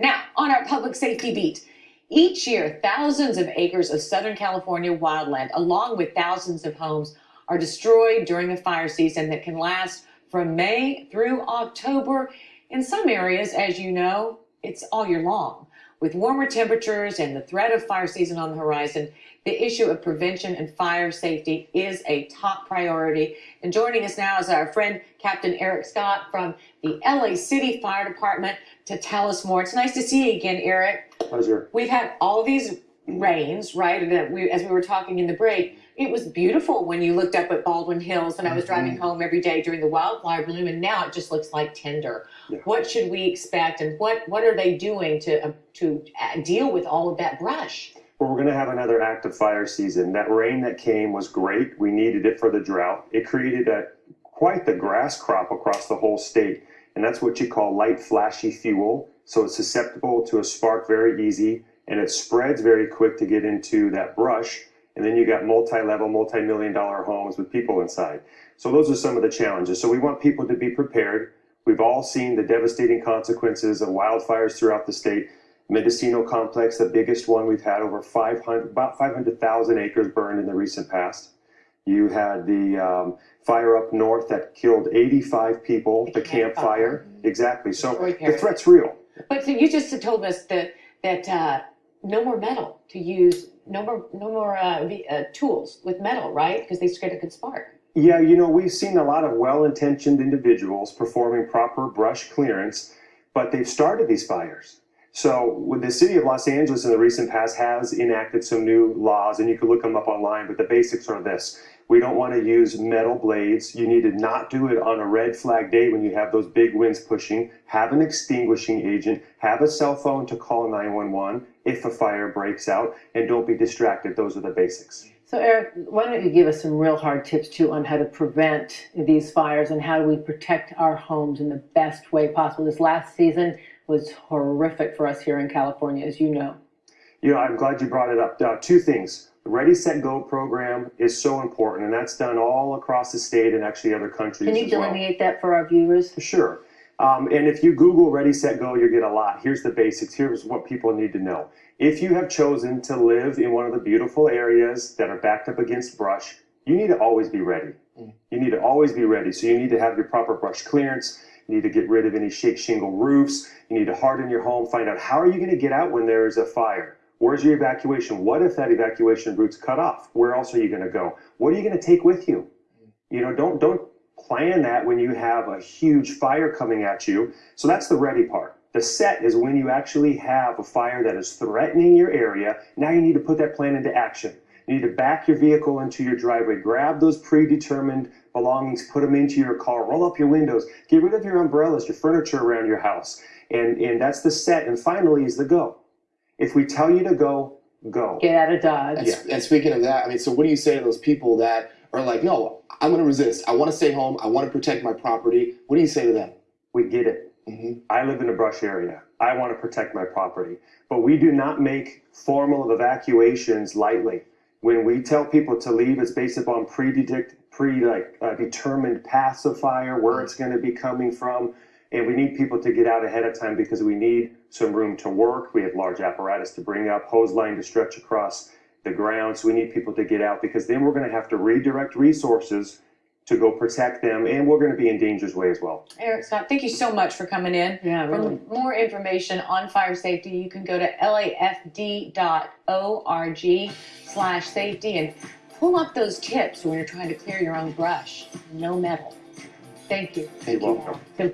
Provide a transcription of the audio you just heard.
Now, on our public safety beat, each year, thousands of acres of Southern California wildland, along with thousands of homes, are destroyed during the fire season that can last from May through October. In some areas, as you know, it's all year long. With warmer temperatures and the threat of fire season on the horizon, the issue of prevention and fire safety is a top priority. And joining us now is our friend Captain Eric Scott from the LA City Fire Department to tell us more. It's nice to see you again, Eric. Pleasure. We've had all these rains, right? And we, as we were talking in the break, it was beautiful when you looked up at Baldwin Hills and I was driving Mm-hmm. home every day during the wildfire bloom and now it just looks like tinder. Yeah. What should we expect and what, what are they doing to, uh, to deal with all of that brush? Well, we're going to have another active fire season. That rain that came was great. We needed it for the drought. It created a quite the grass crop across the whole state, and that's what you call light flashy fuel. So it's susceptible to a spark very easy, and it spreads very quick to get into that brush. And then you got multi-level, multi-million dollar homes with people inside. So those are some of the challenges. So we want people to be prepared. We've all seen the devastating consequences of wildfires throughout the state. Mendocino complex, the biggest one we've had over 500, about 500,000 acres burned in the recent past. You had the um, fire up north that killed 85 people, The the Camp Camp Fire. Fire. Exactly. So the threat's real. But so you just told us that, that uh, no more metal to use, no more, no more uh, uh, tools with metal, right? Because they scared it could spark. Yeah, you know, we've seen a lot of well-intentioned individuals performing proper brush clearance, but they've started these fires. So, with the city of Los Angeles in the recent past has enacted some new laws, and you can look them up online, but the basics are this. We don't want to use metal blades. You need to not do it on a red flag day when you have those big winds pushing. Have an extinguishing agent. Have a cell phone to call 911 if a fire breaks out, and don't be distracted. Those are the basics. So Eric, why don't you give us some real hard tips too on how to prevent these fires and how do we protect our homes in the best way possible? This last season was horrific for us here in California, as you know. You know, I'm glad you brought it up. Uh, two things. The Ready, Set, Go program is so important, and that's done all across the state and actually other countries Can you as well. delineate that for our viewers? Sure. Um, and if you Google Ready, Set, Go, you'll get a lot. Here's the basics. Here's what people need to know. If you have chosen to live in one of the beautiful areas that are backed up against brush, you need to always be ready. You need to always be ready. So you need to have your proper brush clearance. You need to get rid of any shake shingle roofs. You need to harden your home. Find out how are you going to get out when there is a fire? Where's your evacuation? What if that evacuation route's cut off? Where else are you going to go? What are you going to take with you? You know, don't don't plan that when you have a huge fire coming at you. So that's the ready part. The set is when you actually have a fire that is threatening your area. Now you need to put that plan into action. You need to back your vehicle into your driveway, grab those predetermined belongings, put them into your car, roll up your windows, get rid of your umbrellas, your furniture around your house. And, and that's the set. And finally is the go. If we tell you to go, go. Get out of Dodge. And, s- and speaking of that, I mean, so what do you say to those people that are like, no, I'm going to resist. I want to stay home. I want to protect my property. What do you say to them? We get it. hmm I live in a brush area. I want to protect my property. But we do not make formal evacuations lightly. When we tell people to leave, it's based upon predict, pre like uh, determined paths of fire, where it's going to be coming from, and we need people to get out ahead of time because we need some room to work. We have large apparatus to bring up, hose line to stretch across the ground. So we need people to get out because then we're going to have to redirect resources to go protect them, and we're going to be in danger's way as well. Eric Scott, thank you so much for coming in. Yeah, For more information on fire safety, you can go to lafd.org slash safety and pull up those tips when you're trying to clear your own brush. No metal. Thank you. Thank You're you. welcome. So